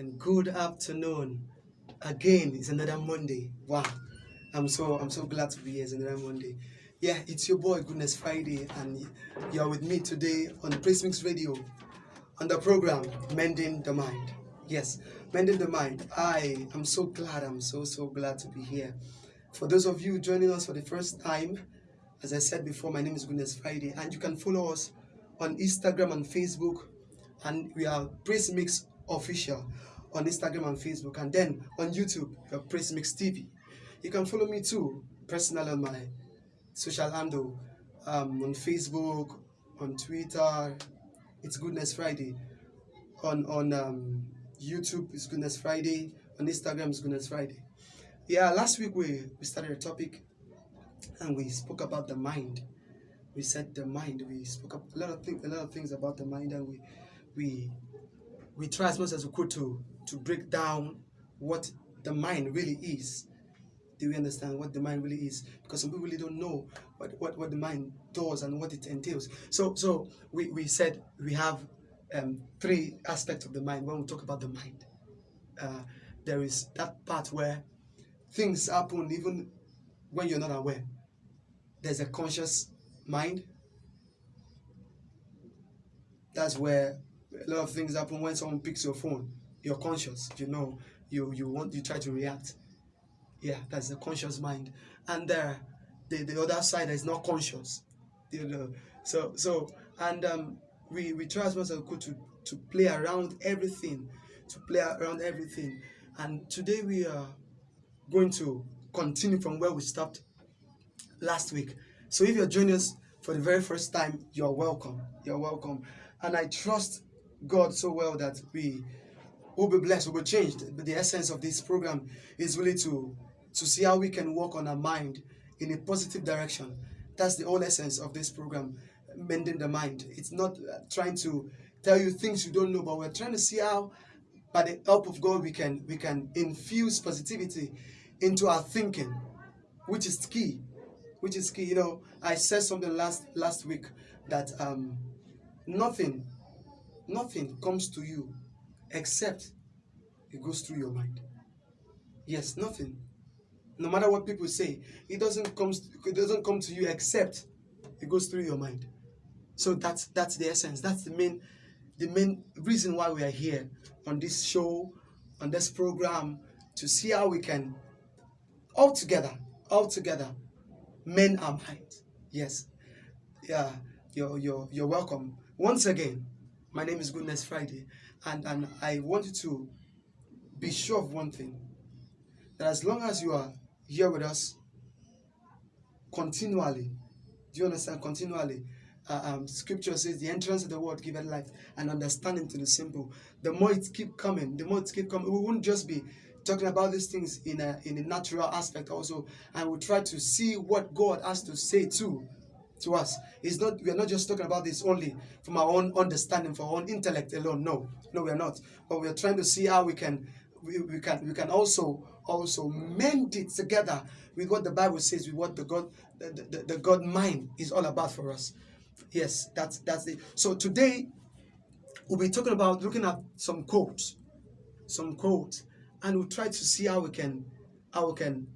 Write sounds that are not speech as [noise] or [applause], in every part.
and good afternoon. Again, it's another Monday. Wow, I'm so I'm so glad to be here. It's another Monday. Yeah, it's your boy Goodness Friday, and you're with me today on Praise Mix Radio on the program Mending the Mind. Yes, Mending the Mind. I am so glad. I'm so so glad to be here. For those of you joining us for the first time, as I said before, my name is Goodness Friday, and you can follow us on Instagram and Facebook, and we are Praise Mix Official on Instagram and Facebook, and then on YouTube, are Praise Mix TV. You can follow me too, personally on my social handle, um, on Facebook, on Twitter. It's Goodness Friday. On on um, YouTube, it's Goodness Friday. On Instagram, it's Goodness Friday. Yeah, last week we, we started a topic and we spoke about the mind. We said the mind. We spoke up a lot of things, a lot of things about the mind, and we we we try as much as we could to to break down what the mind really is. Do we understand what the mind really is? Because some people really don't know what, what, what the mind does and what it entails. So so we, we said we have um, three aspects of the mind when we talk about the mind. Uh, there is that part where things happen even when you're not aware. There's a conscious mind. That's where a lot of things happen when someone picks your phone. You're conscious, you know, you you want you try to react. Yeah, that's the conscious mind. And there, the, the other side is not conscious. You know, so so and um, we we try as much as we could to to play around everything, to play around everything. And today we are going to continue from where we stopped last week. So if you're joining us for the very first time, you're welcome. You're welcome. And I trust God so well that we will be blessed, we'll be changed. But the essence of this program is really to, to see how we can work on our mind in a positive direction. That's the whole essence of this program, mending the mind. It's not uh, trying to tell you things you don't know, but we're trying to see how, by the help of God, we can we can infuse positivity into our thinking, which is key. Which is key. You know, I said something last last week that um, nothing, nothing comes to you except it goes through your mind. Yes, nothing. No matter what people say, it doesn't come. It doesn't come to you except it goes through your mind. So that's that's the essence. That's the main, the main reason why we are here on this show, on this program, to see how we can all together, all together, men are mind. Yes, yeah, you're you're you're welcome once again. My name is Goodness Friday, and and I want you to be sure of one thing: that as long as you are here with us continually, do you understand? Continually, uh, um, Scripture says the entrance of the word giveth life and understanding to the simple. The more it keep coming, the more it keep coming. We won't just be talking about these things in a in a natural aspect also, and we try to see what God has to say too to us. It's not we are not just talking about this only from our own understanding, for our own intellect alone. No, no, we are not. But we are trying to see how we can we, we can we can also also mend it together with what the Bible says, with what the God the, the, the God mind is all about for us. Yes, that's that's it. So today we'll be talking about looking at some quotes, some quotes, and we'll try to see how we can how we can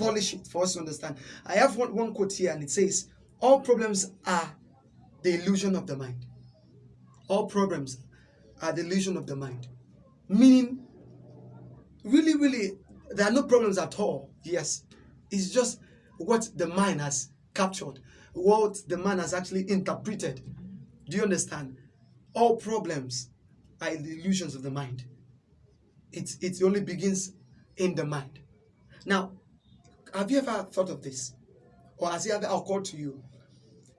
polish it for us to understand. I have one, one quote here, and it says, "All problems are the illusion of the mind. All problems are the illusion of the mind." Meaning, really, really, there are no problems at all. Yes, it's just what the mind has captured, what the mind has actually interpreted. Do you understand? All problems are the illusions of the mind. It, it only begins in the mind. Now, have you ever thought of this? Or has it ever occurred to you?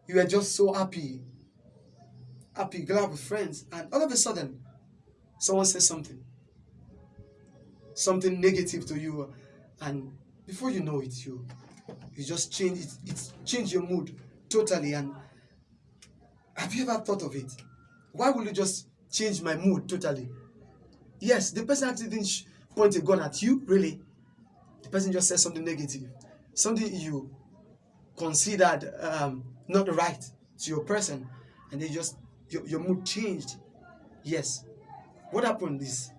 You were just so happy, happy, glad with friends, and all of a sudden, someone says something, something negative to you, and before you know it, you you just change it, it's changed your mood totally. And have you ever thought of it? Why will you just change my mood totally? Yes, the person actually didn't point a gun at you, really. The person just said something negative, something you considered um, not right to your person, and they just your, your mood changed. Yes. What happened is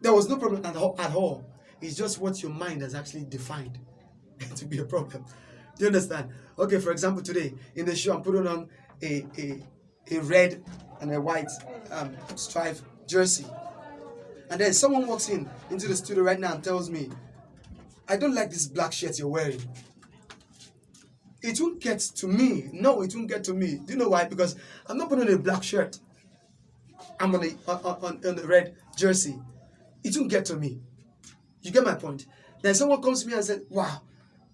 There was no problem at all. At all. It's just what your mind has actually defined [laughs] to be a problem. Do you understand? Okay, for example, today in the show, I'm putting on a, a, a red and a white um, stripe jersey. And then someone walks in into the studio right now and tells me, I don't like this black shirt you're wearing. It won't get to me. No, it won't get to me. Do you know why? Because I'm not putting on a black shirt. I'm on a on, on, a red jersey. It won't get to me. You get my point? Then someone comes to me and said, Wow,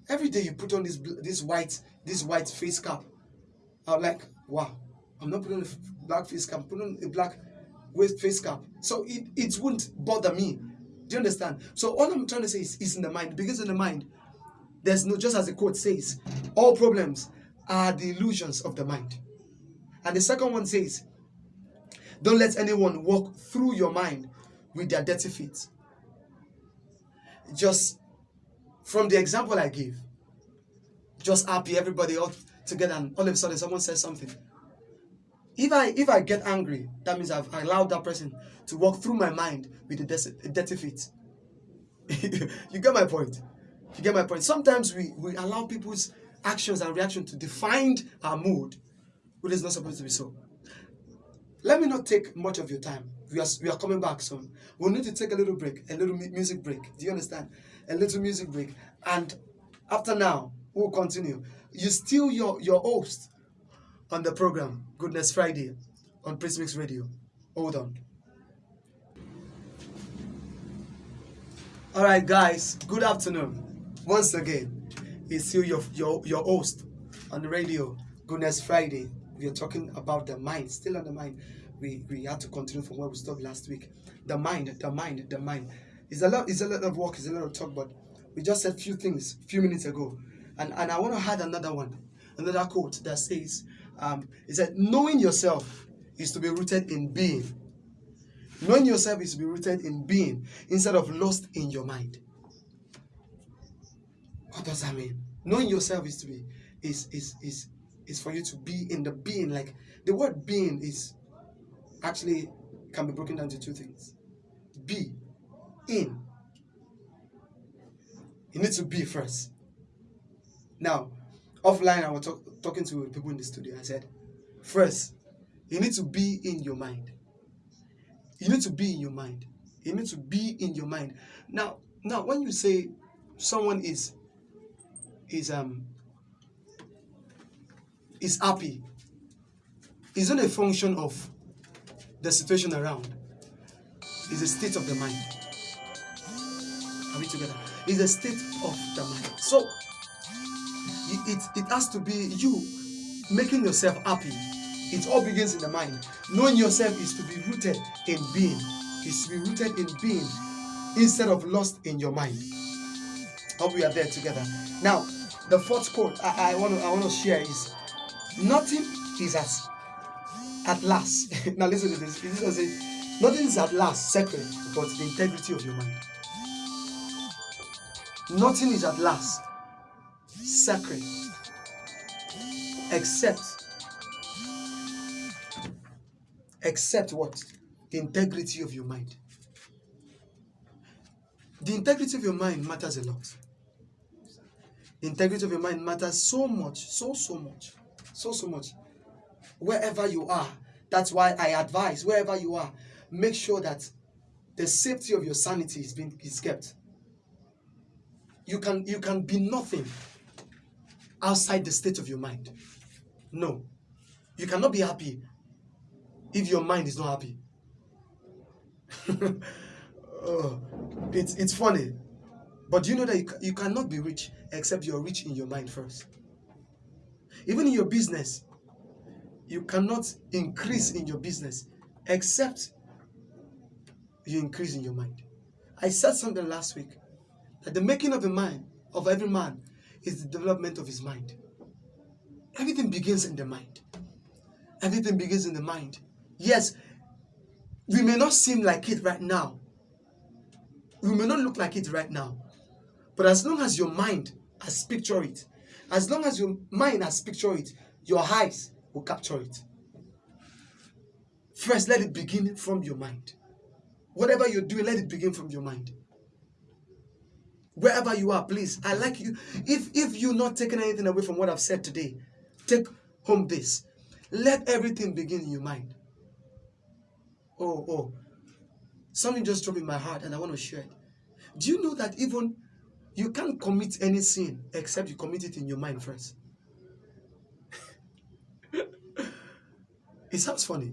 every day you put on this this white this white face cap. I'm like, wow, I'm not putting on a black face cap, I'm putting on a black waist face cap. So it, it won't bother me. Do you understand? So all I'm trying to say is, is in the mind. Because in the mind, there's no, just as the quote says, all problems are the illusions of the mind. And the second one says, don't let anyone walk through your mind with their dirty feet. Just from the example I gave, just happy, everybody all together, and all of a sudden someone says something. If I if I get angry, that means I've allowed that person to walk through my mind with a dirty feet. [laughs] you get my point. You get my point. Sometimes we we allow people's actions and reactions to define our mood, which is not supposed to be so. Let me not take much of your time. We are, we are coming back soon. We'll need to take a little break, a little music break. Do you understand? A little music break. And after now, we'll continue. You still your, your host on the program, Goodness Friday, on Praise Mix Radio. Hold on. All right, guys, good afternoon. Once again, it's you, your, your, your host on the radio, Goodness Friday. We are talking about the mind, still on the mind. We, we had to continue from where we stopped last week. The mind, the mind, the mind. It's a lot, it's a lot of work, it's a lot of talk, but we just said few things a few minutes ago. And, and I want to add another one, another quote that says, um, is that knowing yourself is to be rooted in being. Knowing yourself is to be rooted in being instead of lost in your mind. What does that mean? Knowing yourself is to be is is is is for you to be in the being. Like the word being is actually can be broken down to two things. Be in. You need to be first. Now, offline, I was talk, talking to people in the studio. I said, first, you need to be in your mind. You need to be in your mind. You need to be in your mind. Now, now, when you say someone is is um is happy, isn't a function of the situation around. It's a state of the mind. Are we together? It's a state of the mind. So it, it has to be you making yourself happy. It all begins in the mind. Knowing yourself is to be rooted in being. Is to be rooted in being instead of lost in your mind. Hope we are there together. Now, the fourth quote I, I want to I want to share is nothing is as at last. [laughs] now listen to this. This say nothing is at last sacred but the integrity of your mind. Nothing is at last sacred except except what the integrity of your mind the integrity of your mind matters a lot integrity of your mind matters so much so so much so so much wherever you are that's why i advise wherever you are make sure that the safety of your sanity is being is kept you can you can be nothing outside the state of your mind. No. You cannot be happy if your mind is not happy. [laughs] oh, it's, it's funny. But you know that you, you cannot be rich except you're rich in your mind first? Even in your business, you cannot increase in your business except you increase in your mind. I said something last week that the making of a mind of every man is the development of his mind. Everything begins in the mind. Everything begins in the mind. Yes, we may not seem like it right now. We may not look like it right now. But as long as your mind has pictured it, as long as your mind has pictured it, your eyes will capture it. First, let it begin from your mind. Whatever you're doing, let it begin from your mind. Wherever you are, please. I like you. If if you're not taking anything away from what I've said today, take home this. Let everything begin in your mind. Oh, oh. Something just dropped in my heart and I want to share it. Do you know that even you can't commit any sin except you commit it in your mind first? it sounds funny.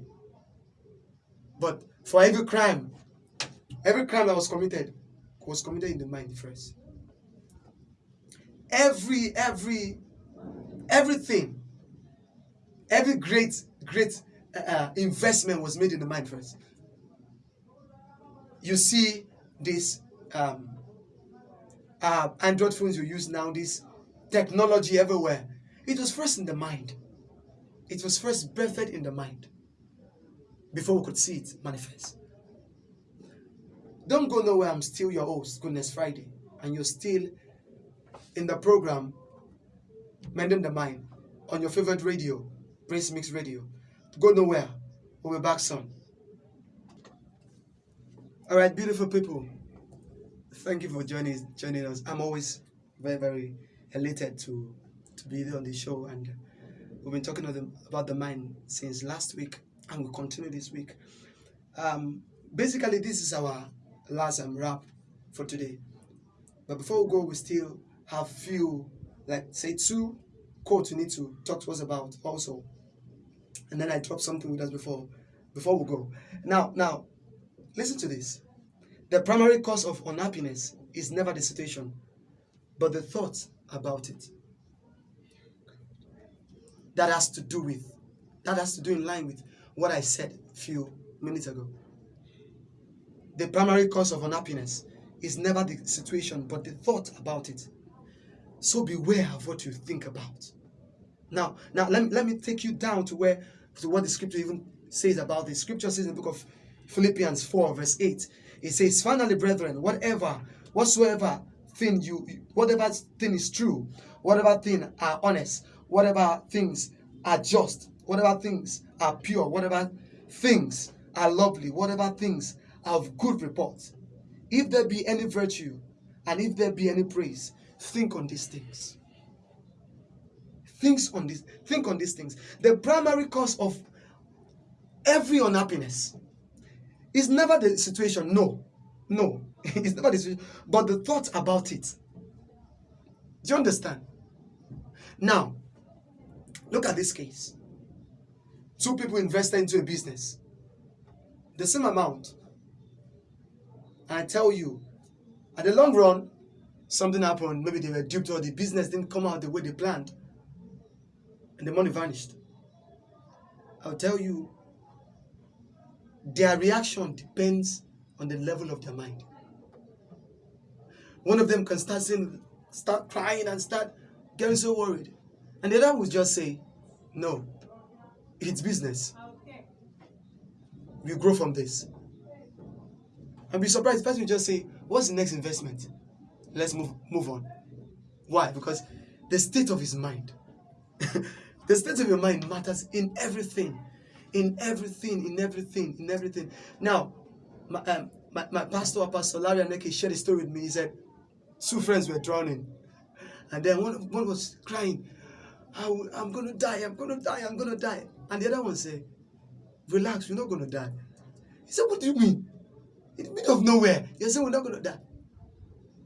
But for every crime, every crime that was committed was committed in the mind first. Every, every, everything, every great, great uh, uh, investment was made in the mind first. You see this um, uh, Android phones you use now, this technology everywhere. It was first in the mind. It was first birthed in the mind before we could see it manifest. Don't go nowhere. I'm still your host, Goodness Friday, and you're still in the program Mending the Mind on your favorite radio, Praise Mix Radio. Go nowhere. We'll be back soon. All right, beautiful people. Thank you for joining joining us. I'm always very very elated to to be there on the show, and we've been talking about the mind since last week, and we'll continue this week. Um, basically, this is our last um, wrap for today. But before we go, we still have few, like say two quotes we need to talk to us about also. And then I drop something with us before before we go. Now, now, listen to this. The primary cause of unhappiness is never the situation, but the thought about it. That has to do with, that has to do in line with what I said a few minutes ago. The primary cause of unhappiness is never the situation, but the thought about it. So beware of what you think about. Now, now let, let me take you down to where to what the scripture even says about this. Scripture says in the book of Philippians 4, verse 8. It says, Finally, brethren, whatever, whatsoever thing you whatever thing is true, whatever thing are honest, whatever things are just, whatever things are pure, whatever things are lovely, whatever things of good report. If there be any virtue and if there be any praise, think on these things. Things on this, think on these things. The primary cause of every unhappiness is never the situation. No, no, [laughs] it's never the situation, but the thought about it. Do you understand? Now, look at this case. Two people invested into a business. The same amount and I tell you, at the long run, something happened. Maybe they were duped or the business didn't come out the way they planned. And the money vanished. I'll tell you, their reaction depends on the level of their mind. One of them can start saying, start crying and start getting so worried. And the other will just say, no, it's business. We grow from this and be surprised. The person will just say, What's the next investment? Let's move move on. Why? Because the state of his mind. [laughs] the state of your mind matters in everything. In everything, in everything, in everything. Now, my, um, my, my pastor, Pastor Larry Aneke, shared a story with me. He said, two friends were drowning. And then one, one was crying, I'm going to die, I'm going to die, I'm going to die. And the other one said, relax, you're not going to die. He said, what do you mean? in the middle of nowhere. You say we're not going to die.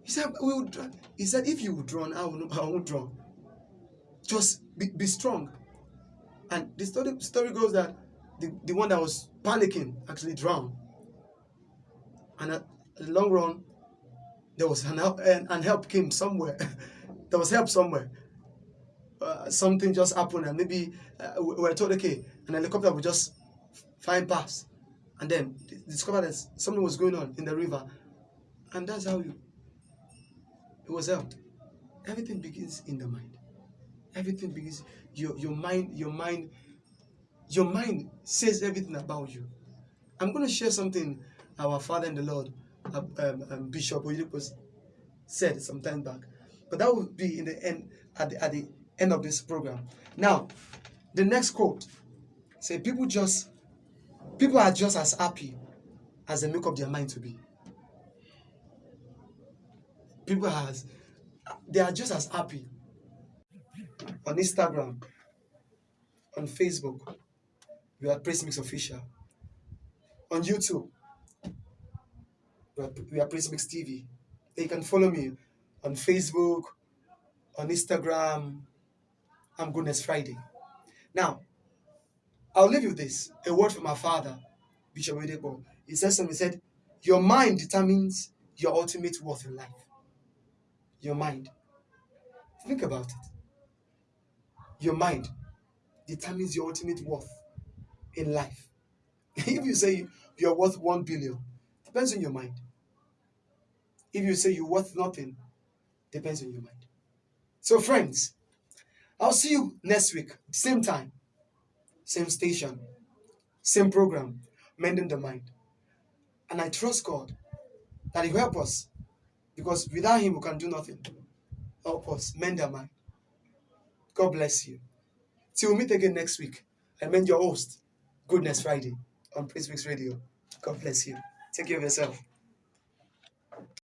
He said, we will drown. He said, if you will drown, I will, I won't drown. Just be, be strong. And the story, story goes that the, the one that was panicking actually drowned. And at the long run, there was an help, and, and help came somewhere. [laughs] there was help somewhere. Uh, something just happened, and maybe uh, we were told, okay, an helicopter would just find past, and then discovered that something was going on in the river. And that's how you, it was helped. Everything begins in the mind. Everything begins, your, your mind, your mind, your mind says everything about you. I'm going to share something our Father in the Lord, uh, um, um, Bishop Oyedepo said some time back. But that will be in the end, at the, at the end of this program. Now, the next quote say people just People are just as happy as they make up their mind to be. People has they are just as happy on Instagram, on Facebook. We are Praise Mix Official. On YouTube, we are, we Praise Mix TV. You can follow me on Facebook, on Instagram. I'm Goodness Friday. Now, I'll leave you this a word from my father, Bishop Oyedepo. He said something, he said, Your mind determines your ultimate worth in life. Your mind. Think about it. Your mind determines your ultimate worth in life. [laughs] if you say you're worth one billion, depends on your mind. If you say you're worth nothing, depends on your mind. So, friends, I'll see you next week, same time, same station, same program, Mending the Mind. And I trust God that He will help us because without Him, we can do nothing. Help us mend our mind. God bless you. Till we meet again next week, I mend your host, Goodness Friday on Mix Radio. God bless you. Take care of yourself.